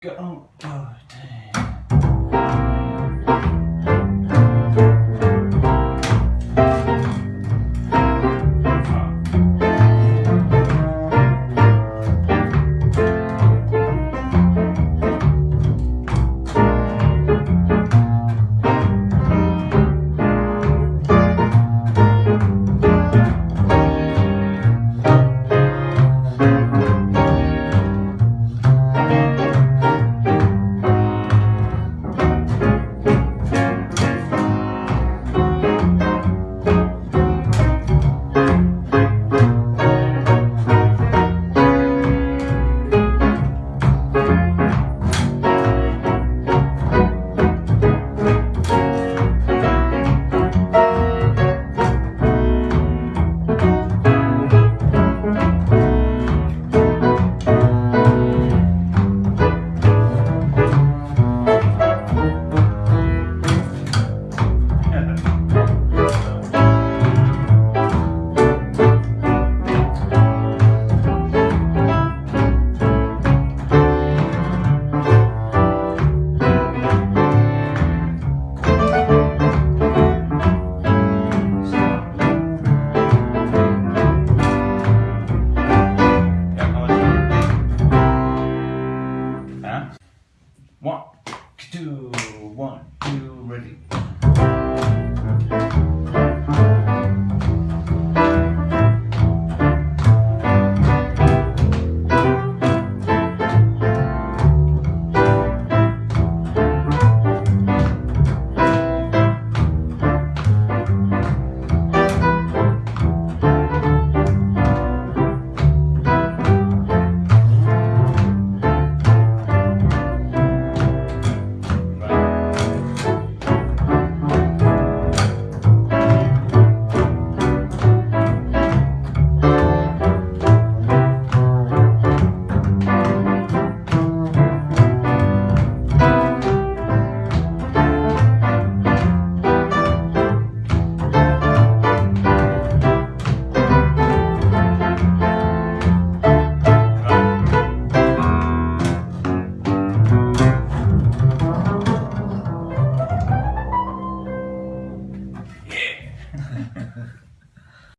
Go. Oh, dang. One, two, one, two, ready.